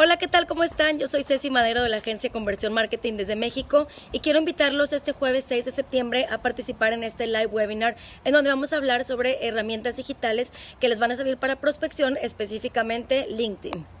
Hola, ¿qué tal? ¿Cómo están? Yo soy Ceci Madero de la agencia Conversión Marketing desde México y quiero invitarlos este jueves 6 de septiembre a participar en este live webinar en donde vamos a hablar sobre herramientas digitales que les van a servir para prospección, específicamente LinkedIn.